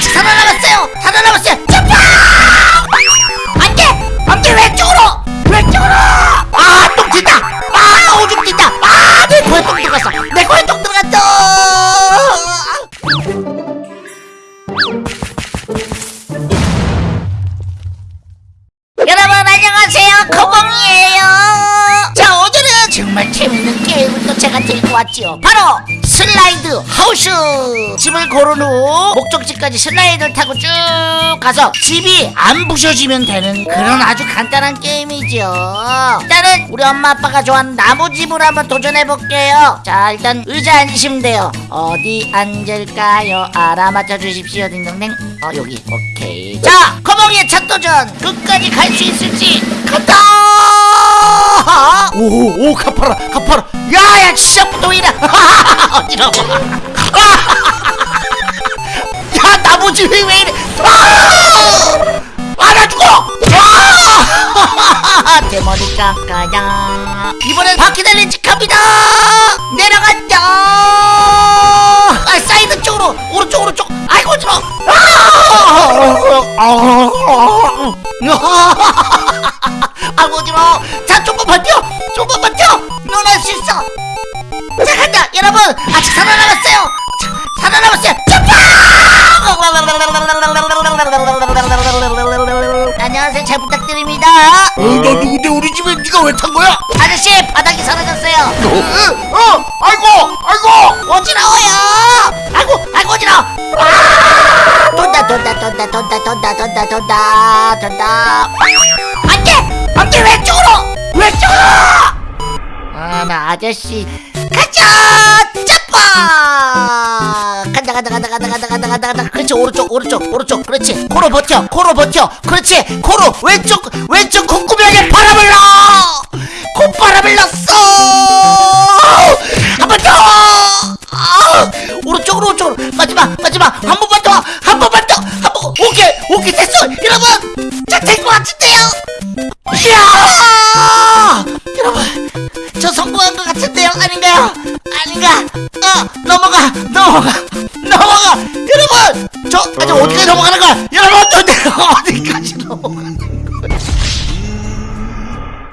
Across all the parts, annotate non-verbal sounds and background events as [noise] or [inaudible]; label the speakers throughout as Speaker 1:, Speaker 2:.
Speaker 1: 아직 살아남았어요. 살아남았어요. 점프 안돼 안돼 왼쪽으로! 왼쪽으로! 아똥 튄다! 아 오줌 튄다! 아내 코에 똥 들어갔어. 내 코에 똥 들어갔어. 여러분 안녕하세요. 거봉이에요. 자 오늘은 정말 재밌는 게임을 또 제가 들고 왔지요. 바로 슬라이드 하우스. 집을 고른 후 목적지까지 슬라이드를 타고 쭉 가서 집이 안 부셔지면 되는 그런 아주 간단한 게임이죠 일단은 우리 엄마 아빠가 좋아하는 나무집으로 한번 도전해 볼게요. 자 일단 의자 앉으시면 돼요. 어디 앉을까요? 알아맞혀 주십시오. 딩동댕. 어 여기. 오케이. 자 거봉이의 첫 도전. 끝까지 갈 수 있을지. 간다! 오오 가파라 가파라 야야 시작부터 왜 이래? [laughs] 어지러워 [laughs] 야 나무집이 왜 이래? 아나 죽어! 아! [laughs] 대머리 깎아야. 이번엔 바퀴 달린 집입니다. 내려간다 아 사이드 쪽으로 오른쪽 오른쪽. 아이고 어지러워 아이고 어지러워 자 조금 버텨. 조금 버텨 넌할수 있어. 자 간다. 여러분 아직 살아남았어요. 자, 살아남았어요. 점프 안녕하세요. 잘 부탁드립니다.
Speaker 2: 어, 나 누군데 우리 집에 네가 왜 탄 거야?
Speaker 1: 아저씨 바닥이 사라졌어요.
Speaker 2: 어, 어, 아이고, 아이고.
Speaker 1: 어지러워요. 아이고 아이고 어지러워. 아! 돈다 돈다 돈다 돈다 돈다 돈다 돈다 돈다. 안돼 안돼 왼쪽으로! 왼쪽으로 아 나 아저씨. 가자! 짜파 간다 간다 간다 간다 간다 간다 간다 간다. 그렇지 오른쪽 오른쪽 오른쪽. 그렇지. 코로 버텨 코로 버텨. 그렇지. 코로 왼쪽 왼쪽 콧구멍에 바람을 넣어! 콧바람을 넣었어 성공한 것 같은데요? 아닌가요? 아닌가? 어 넘어가 넘어가 넘어가! 여러분! 저 아직 어디까지 넘어가는 거야? 여러분 저 내가 [laughs] 어디까지 넘어가는 거야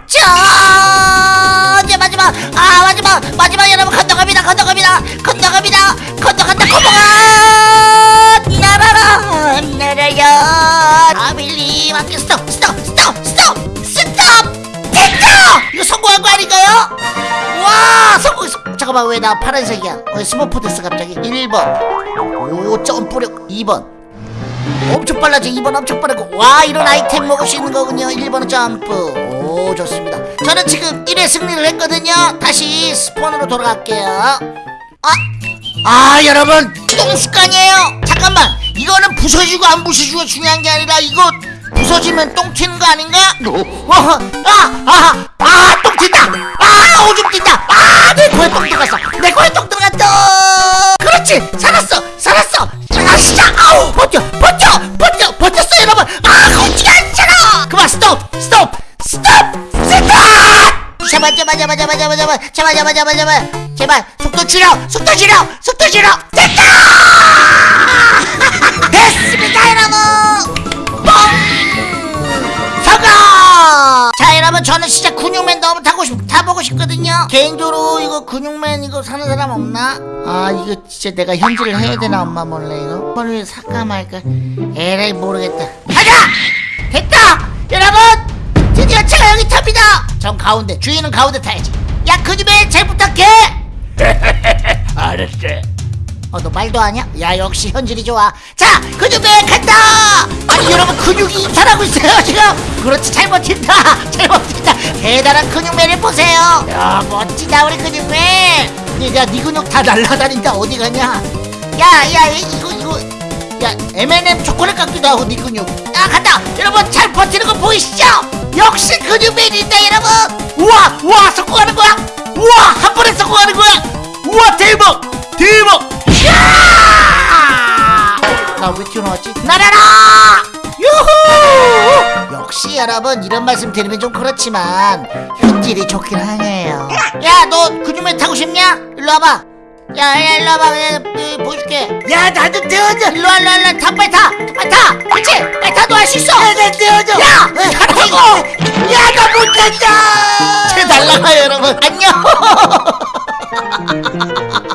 Speaker 1: 자 잠깐만 왜 나 파란색이야? 왜 스머프 됐어 갑자기? 1번. 오 점프력 2번. 엄청 빨라져 2번 엄청 빠르고 와 이런 아이템 먹을 수 있는 거군요. 1번은 점프. 오 좋습니다. 저는 지금 1회 승리를 했거든요. 다시 spawn으로 돌아갈게요. 아, 아 여러분. 똥 습관이에요. 잠깐만. 이거는 부서지고 안 부서지고 중요한 게 아니라 이거 부서지면 똥 튀는 거 아닌가? 어, 아, 아, 아, 똥 튄다! 아, 오줌 튄다! 아, 내 코에 똥 들어갔어! 내 코에 똥 들어갔다! 그렇지! 살았어! 살았어! 아, 진짜! 아우! 버텨! 버텨! 버텨! 버텼어, 여러분! 아, 거지가 않잖아! 그만, 스톱! 스톱! 스톱! 스톱! 잡아, 잡아, 잡아, 잡아, 잡아, 잡아, 잡아, 잡아, 잡아, 잡아! 제발, 속도 줄여! 속도 줄여! 속도 줄여! 됐다! 여러분 저는 진짜 근육맨 너무 타고 싶 타보고 싶거든요 개인적으로 이거 근육맨 이거 사는 사람 없나? 아 이거 진짜 내가 현질을 해야 되나 엄마 몰래 이거 이걸 살까 말까 에라이 모르겠다 가자! 됐다! 여러분 드디어 제가 여기 탑니다 전 가운데 주인은 가운데 타야지 야 근육맨 잘 부탁해 [laughs]
Speaker 2: 알았어.
Speaker 1: 어 너 말도 하냐? 야? 역시 현질이 좋아. 자 근육맨 간다! 아니 여러분 근육이 이탈하고 있어요 지금? 그렇지 잘 버틴다. 잘 버틴다. 대단한 근육맨을 보세요. 야 멋지다 우리 근육맨. 야 네 근육 다 날라다닌다. 어디 가냐? 야 야 이거 이거. 야 M&M 초콜릿 같기도 하고 네 근육. 아 간다. 여러분 잘 버티는 거 보이시죠? 역시 근육맨이 있다 여러분. 우와 우와 성공하는 거야? 우와 한 번에 성공하는 거야? 우와 대박! 대박 날아라 왜 튀어나왔지? 날아라! 유후! 어? 역시 여러분 이런 말씀 드리면 좀 그렇지만 현질이 좋긴 하네요 야 너 그놈에 타고 싶냐? 일로 와봐 야, 야, 일로 와봐. 야, 보여줄게. 야, 나도 태워줘. 일로 와, 일로 와, 일로 와. 타, 빨리 타. 빨리 타.
Speaker 2: 그렇지? 빨리 타도 할 수 있어. 야, 나 태워줘. 야, 타고! 야,
Speaker 1: 나 못 탄다. [laughs] 제 날라가요, 여러분. 안녕. [laughs]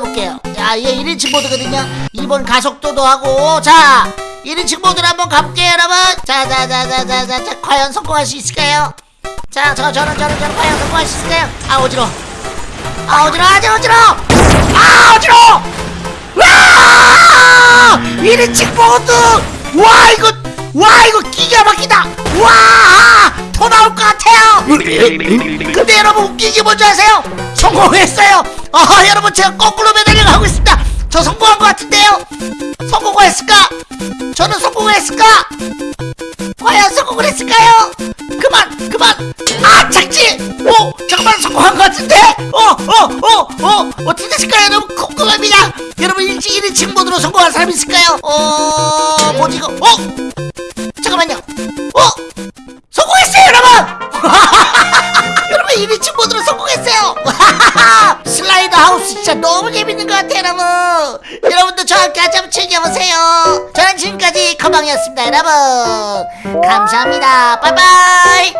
Speaker 1: 해볼게요. 자 이게 1인칭 모드거든요. 2번 가속도도 하고 자 1인칭 모드를 한번 가볼게요 여러분. 자자자자자자 과연 성공할 수 있을까요? 자 저 저는 저는 저는 과연 성공할 수 있을까요? 아 어지러워. 아 어지러워 아주 어지러워. 아 어지러워. 와! 1인칭 모드! 와 이거 와 이거 기가 막히다! 와! 더 나올 것 같아요! 근데 여러분 웃긴 게 뭔지 아세요? 성공했어요! 아 여러분 제가 거꾸로 매달려 가고 있습니다! 저 성공한 것 같은데요? 성공을 했을까? 저는 성공을 했을까? 과연 성공을 했을까요? 그만 그만 아 착지 오 잠깐만 성공한 것 같은데 어 어 어 어 어떻게 됐을까요 여러분 궁금합니다 여러분 1인 1인칭 모드로 성공한 사람 있을까요 어 뭐지 이거 어 잠깐만요 어 성공했어요 여러분! [laughs] 여러분 1인칭 모드로 성공했어요! [laughs] 슬라이더 하우스 진짜 너무 재밌는 것 같아요 여러분! 여러분도 저와 함께 한번 즐겨보세요! 저는 지금까지 커방이었습니다 여러분! 감사합니다. 빠이빠이